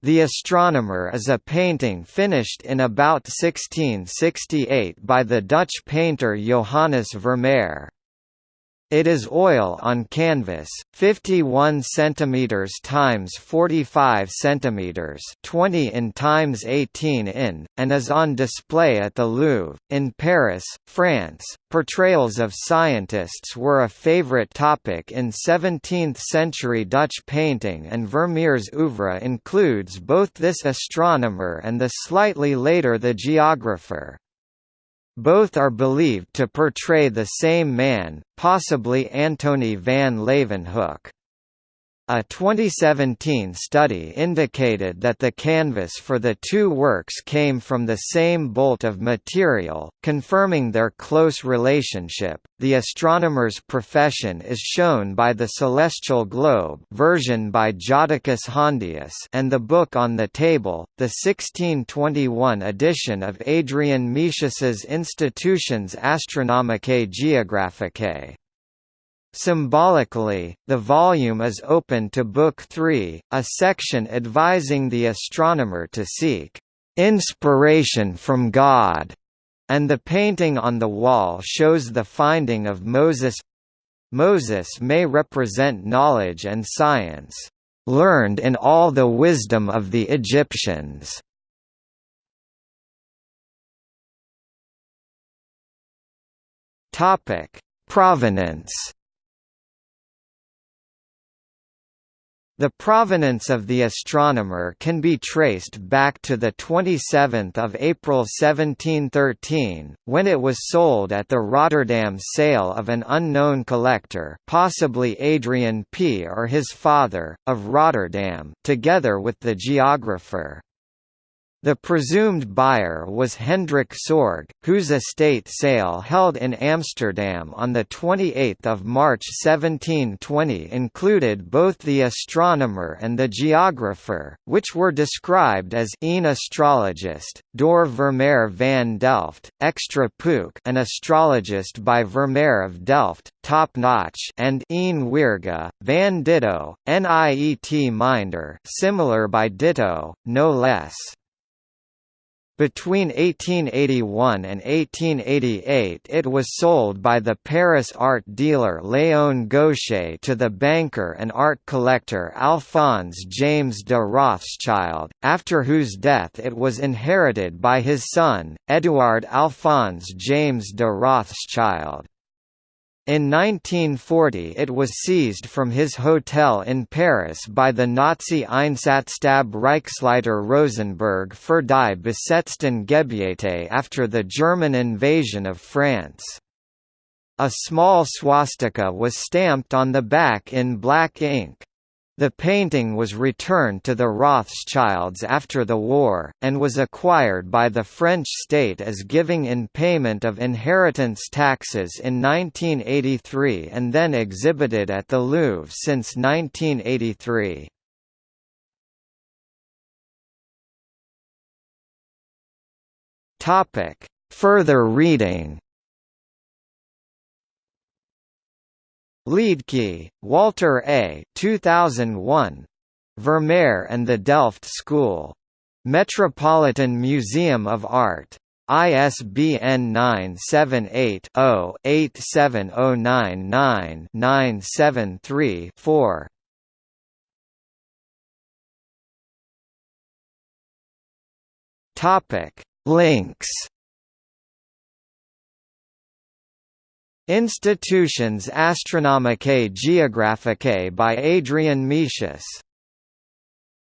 The Astronomer is a painting finished in about 1668 by the Dutch painter Johannes Vermeer. It is oil on canvas, 51 cm times 45 cm, 20 in times 18 in, and is on display at the Louvre in Paris, France. Portrayals of scientists were a favorite topic in 17th-century Dutch painting and Vermeer's oeuvre includes both this astronomer and the slightly later The Geographer. Both are believed to portray the same man, possibly Antony van Leeuwenhoek. A 2017 study indicated that the canvas for the two works came from the same bolt of material, confirming their close relationship. The astronomer's profession is shown by the celestial globe version by Jodocus Hondius and the book on the table, the 1621 edition of Adrian Metius's Institutiones Astronomicae Geographicae. Symbolically, the volume is open to Book 3, a section advising the astronomer to seek inspiration from God, and the painting on the wall shows the finding of Moses. Moses may represent knowledge and science, learned in all the wisdom of the Egyptians. Topic: Provenance The provenance of the astronomer can be traced back to 27 April 1713, when it was sold at the Rotterdam sale of an unknown collector possibly Adrian P. or his father, of Rotterdam, together with the geographer. The presumed buyer was Hendrik Sorg, whose estate sale held in Amsterdam on 28 March 1720 included both the astronomer and the geographer, which were described as een astrologist, door Vermeer van Delft, extra pook an astrologist by Vermeer of Delft, top-notch and een weerga, van Ditto, niet minder similar by Ditto, no less. Between 1881 and 1888 it was sold by the Paris art dealer Léon Gauchez to the banker and art collector Alphonse James de Rothschild, after whose death it was inherited by his son, Édouard Alphonse James de Rothschild. In 1940 it was seized from his hotel in Paris by the Nazi Einsatzstab Reichsleiter Rosenberg für die besetzten Gebiete after the German invasion of France. A small swastika was stamped on the back in black ink. The painting was returned to the Rothschilds after the war, and was acquired by the French state as giving in payment of inheritance taxes in 1983 and then exhibited at the Louvre since 1983. Further reading Liedtke, Walter A. 2001. Vermeer and the Delft School. Metropolitan Museum of Art. ISBN 978-0-87099-973-4. Topic Links Institutiones Astronomicae Geographicae by Adrian Metius